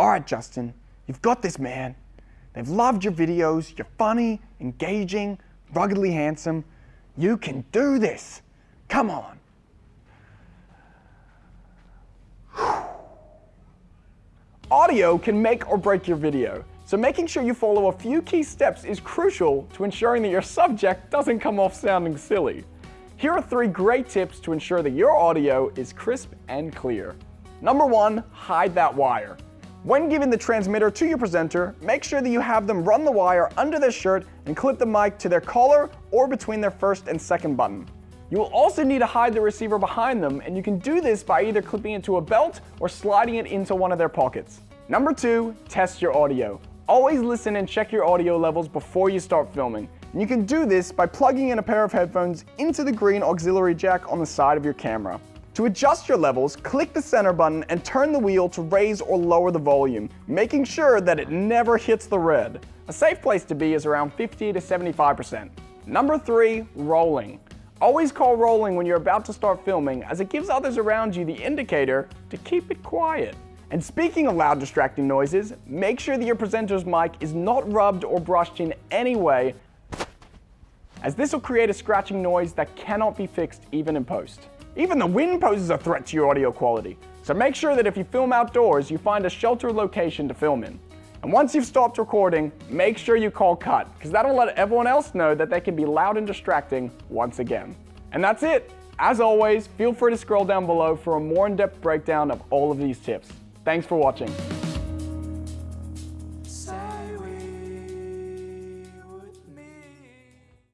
All right, Justin, you've got this, man. They've loved your videos. You're funny, engaging, ruggedly handsome. You can do this. Come on. Audio can make or break your video, so making sure you follow a few key steps is crucial to ensuring that your subject doesn't come off sounding silly. Here are three great tips to ensure that your audio is crisp and clear. Number one, hide that wire. When giving the transmitter to your presenter, make sure that you have them run the wire under their shirt and clip the mic to their collar or between their first and second button. You will also need to hide the receiver behind them, and you can do this by either clipping it to a belt or sliding it into one of their pockets. Number two, test your audio. Always listen and check your audio levels before you start filming. And you can do this by plugging in a pair of headphones into the green auxiliary jack on the side of your camera. To adjust your levels, click the center button and turn the wheel to raise or lower the volume, making sure that it never hits the red. A safe place to be is around 50 to 75%. Number three, rolling. Always call rolling when you're about to start filming as it gives others around you the indicator to keep it quiet. And speaking of loud distracting noises, make sure that your presenter's mic is not rubbed or brushed in any way as this will create a scratching noise that cannot be fixed even in post. Even the wind poses a threat to your audio quality, so make sure that if you film outdoors, you find a sheltered location to film in. And once you've stopped recording, make sure you call cut, because that'll let everyone else know that they can be loud and distracting once again. And that's it. As always, feel free to scroll down below for a more in-depth breakdown of all of these tips. Thanks for watching.